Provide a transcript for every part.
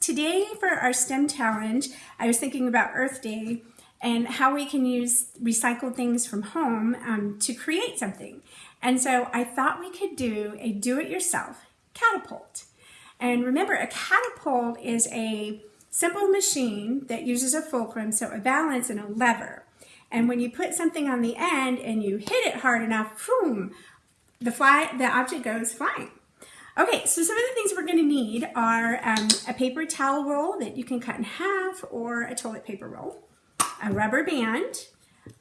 Today for our STEM challenge, I was thinking about Earth Day and how we can use recycled things from home um, to create something. And so I thought we could do a do-it-yourself catapult. And remember, a catapult is a simple machine that uses a fulcrum, so a balance and a lever. And when you put something on the end and you hit it hard enough, boom, the fly, the object goes flying. Okay, so some of the things we're going to need are um, a paper towel roll that you can cut in half or a toilet paper roll, a rubber band.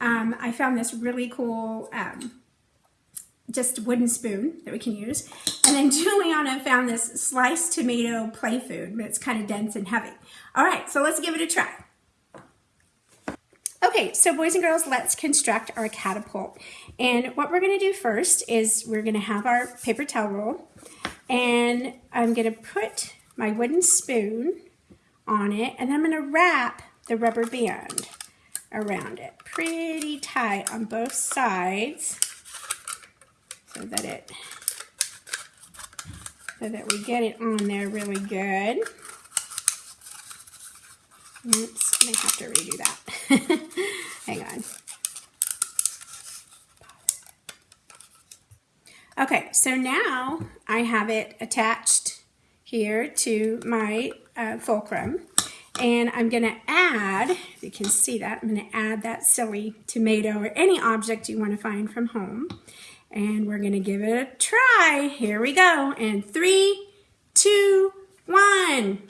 Um, I found this really cool um, just wooden spoon that we can use. And then Juliana found this sliced tomato play food, but it's kind of dense and heavy. All right, so let's give it a try. Okay, so boys and girls, let's construct our catapult. And what we're gonna do first is we're gonna have our paper towel roll and I'm gonna put my wooden spoon on it and I'm gonna wrap the rubber band around it pretty tight on both sides so that it so that we get it on there really good. Oops, I have to redo that. Hang on. Okay, so now I have it attached here to my uh, fulcrum. And I'm going to add, if you can see that, I'm to add that silly tomato or any object you want to find from home. And we're going to give it a try. Here we go. And three, two, one.